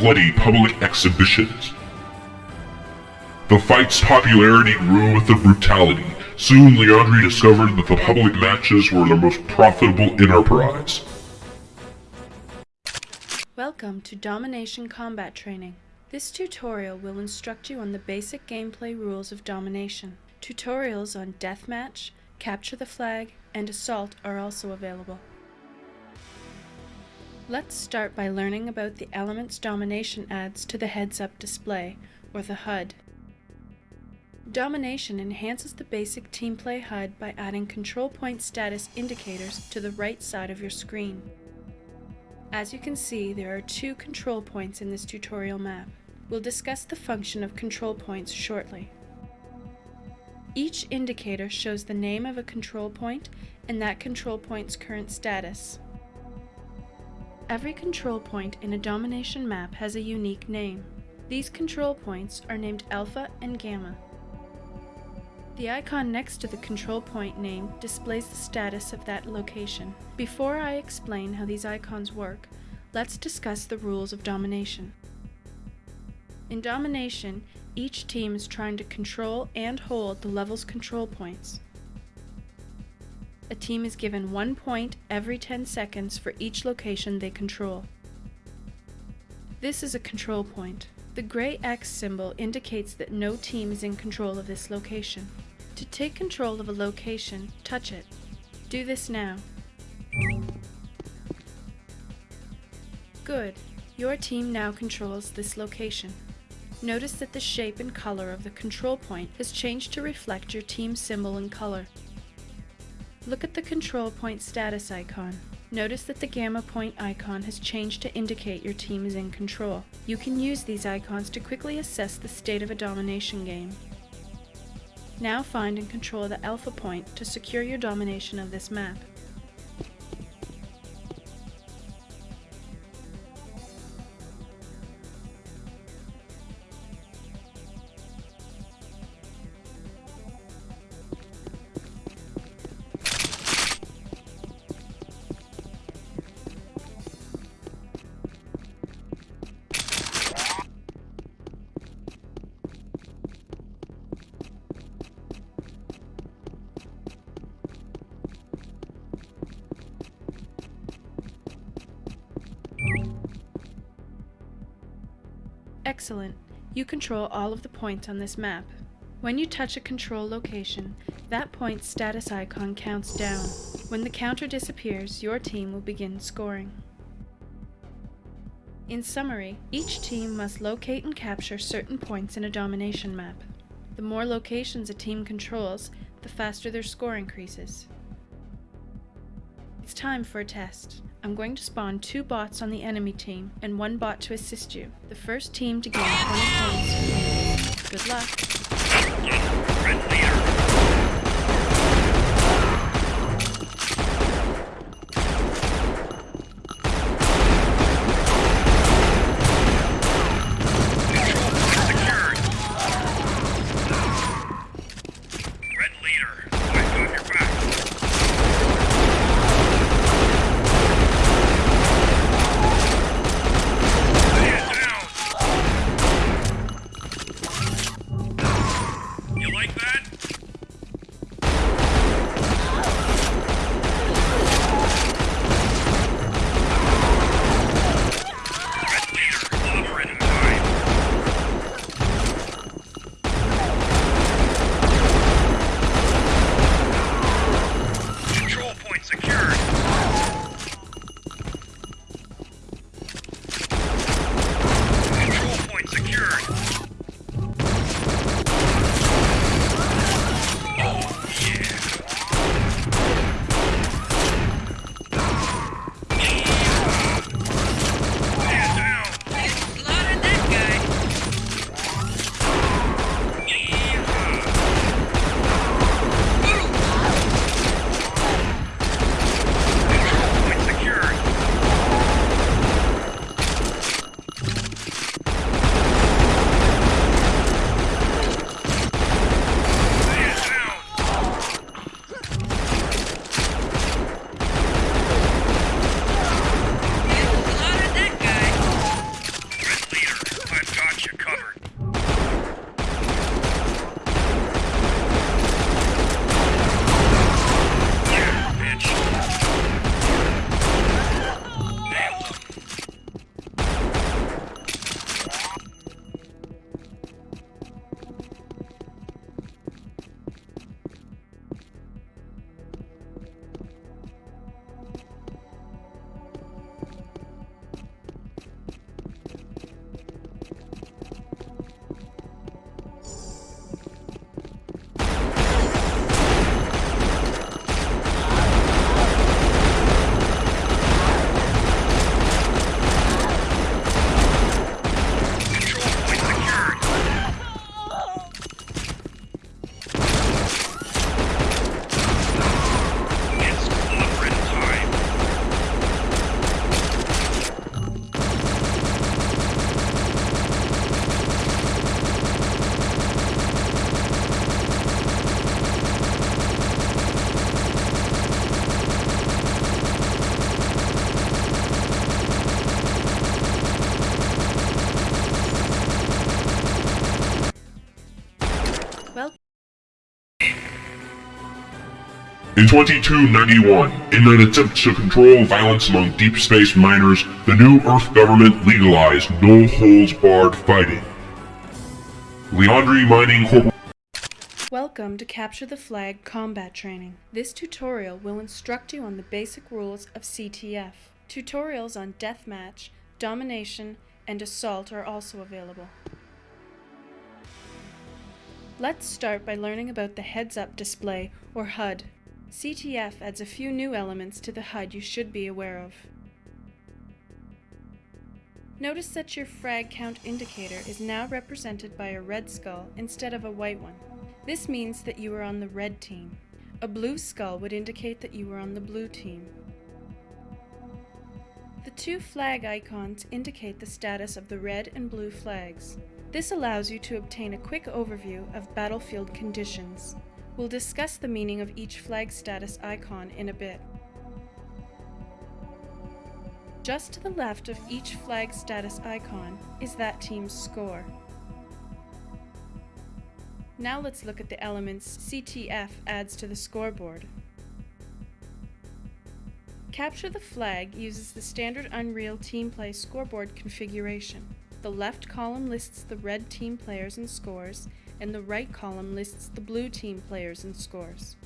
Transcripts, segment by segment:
bloody public exhibitions. The fight's popularity grew with the brutality. Soon Liandri discovered that the public matches were the most profitable enterprise. Welcome to Domination Combat Training. This tutorial will instruct you on the basic gameplay rules of domination. Tutorials on deathmatch, capture the flag, and assault are also available. Let's start by learning about the elements domination adds to the heads-up display, or the HUD. Domination enhances the basic team play HUD by adding control point status indicators to the right side of your screen. As you can see, there are two control points in this tutorial map. We'll discuss the function of control points shortly. Each indicator shows the name of a control point and that control point's current status. Every control point in a domination map has a unique name. These control points are named Alpha and Gamma. The icon next to the control point name displays the status of that location. Before I explain how these icons work, let's discuss the rules of domination. In domination, each team is trying to control and hold the level's control points. A team is given one point every 10 seconds for each location they control. This is a control point. The gray X symbol indicates that no team is in control of this location. To take control of a location, touch it. Do this now. Good. Your team now controls this location. Notice that the shape and color of the control point has changed to reflect your team symbol and color. Look at the control point status icon. Notice that the gamma point icon has changed to indicate your team is in control. You can use these icons to quickly assess the state of a domination game. Now find and control the alpha point to secure your domination of this map. Excellent. You control all of the points on this map. When you touch a control location, that point's status icon counts down. When the counter disappears, your team will begin scoring. In summary, each team must locate and capture certain points in a domination map. The more locations a team controls, the faster their score increases. Time for a test. I'm going to spawn two bots on the enemy team and one bot to assist you. The first team to gain 20 points. Good luck. In 2291, in an attempt to control violence among deep space miners, the new Earth government legalized no holds barred fighting. Liandri Mining Corp. Welcome to Capture the Flag combat training. This tutorial will instruct you on the basic rules of CTF. Tutorials on deathmatch, domination, and assault are also available. Let's start by learning about the heads-up display, or HUD. CTF adds a few new elements to the HUD you should be aware of. Notice that your frag count indicator is now represented by a red skull instead of a white one. This means that you are on the red team. A blue skull would indicate that you are on the blue team. The two flag icons indicate the status of the red and blue flags. This allows you to obtain a quick overview of battlefield conditions. We'll discuss the meaning of each flag status icon in a bit. Just to the left of each flag status icon is that team's score. Now let's look at the elements CTF adds to the scoreboard. Capture the Flag uses the standard Unreal Team Play scoreboard configuration. The left column lists the red team players and scores, and the right column lists the blue team players and scores.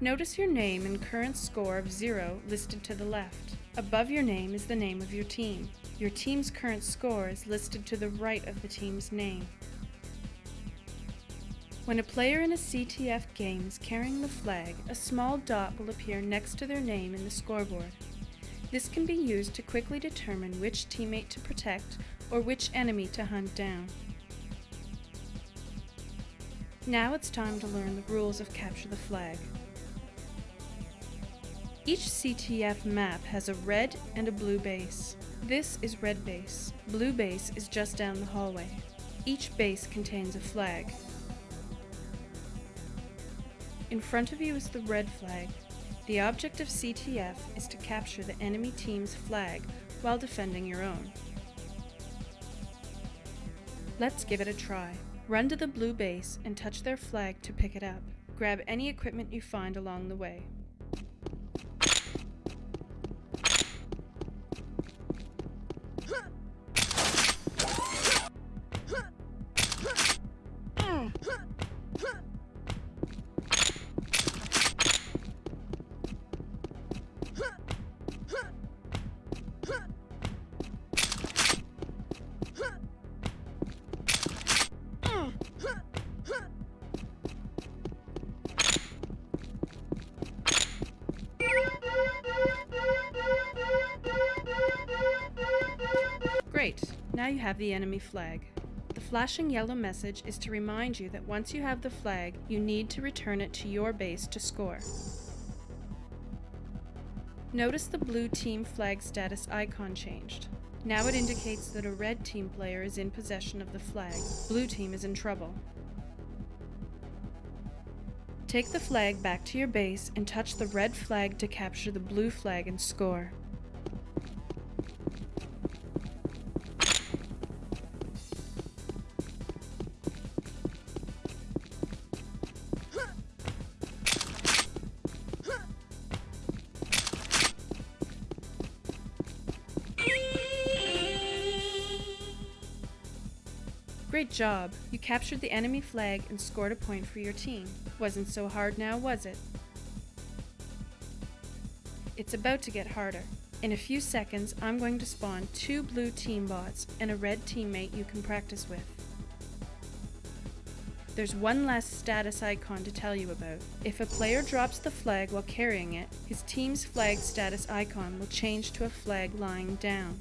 Notice your name and current score of 0 listed to the left. Above your name is the name of your team. Your team's current score is listed to the right of the team's name. When a player in a CTF game is carrying the flag, a small dot will appear next to their name in the scoreboard. This can be used to quickly determine which teammate to protect or which enemy to hunt down. Now it's time to learn the rules of Capture the Flag. Each CTF map has a red and a blue base. This is red base. Blue base is just down the hallway. Each base contains a flag. In front of you is the red flag, the object of CTF is to capture the enemy team's flag while defending your own. Let's give it a try. Run to the blue base and touch their flag to pick it up. Grab any equipment you find along the way. Now you have the enemy flag. The flashing yellow message is to remind you that once you have the flag, you need to return it to your base to score. Notice the blue team flag status icon changed. Now it indicates that a red team player is in possession of the flag. Blue team is in trouble. Take the flag back to your base and touch the red flag to capture the blue flag and score. Great job! You captured the enemy flag and scored a point for your team. Wasn't so hard now, was it? It's about to get harder. In a few seconds, I'm going to spawn two blue team bots and a red teammate you can practice with. There's one last status icon to tell you about. If a player drops the flag while carrying it, his team's flag status icon will change to a flag lying down.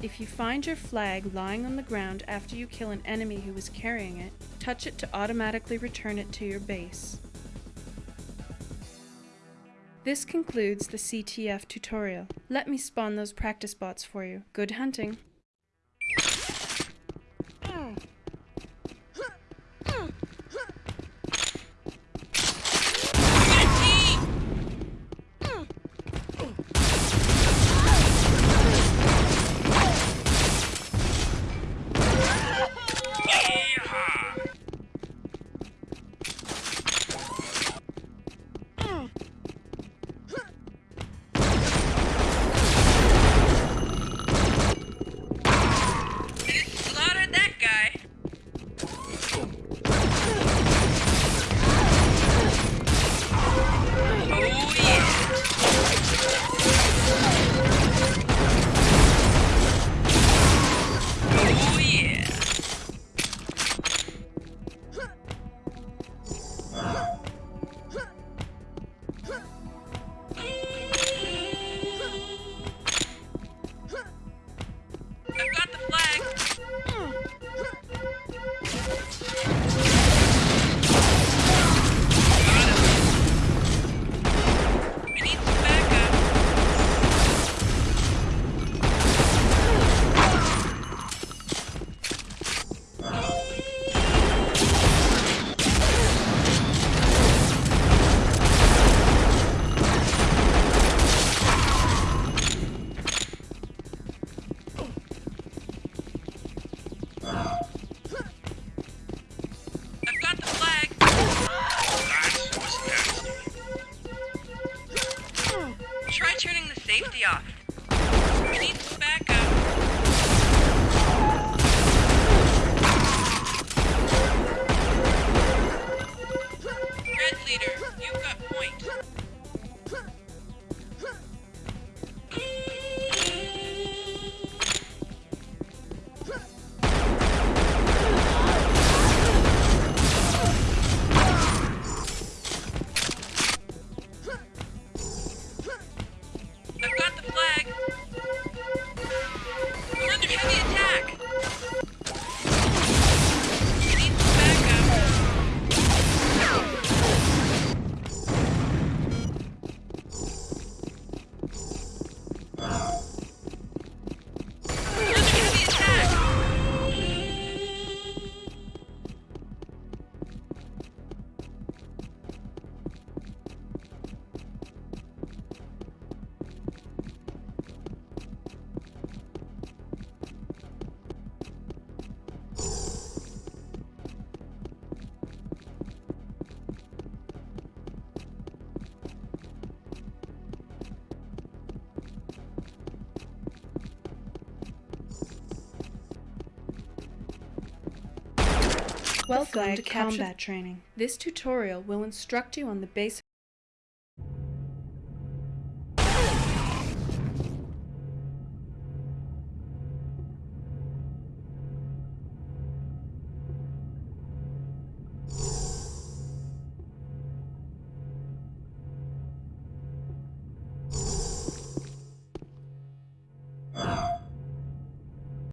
If you find your flag lying on the ground after you kill an enemy who was carrying it, touch it to automatically return it to your base. This concludes the CTF tutorial. Let me spawn those practice bots for you. Good hunting! safety off. We need some backup. Welcome to combat training. This tutorial will instruct you on the basic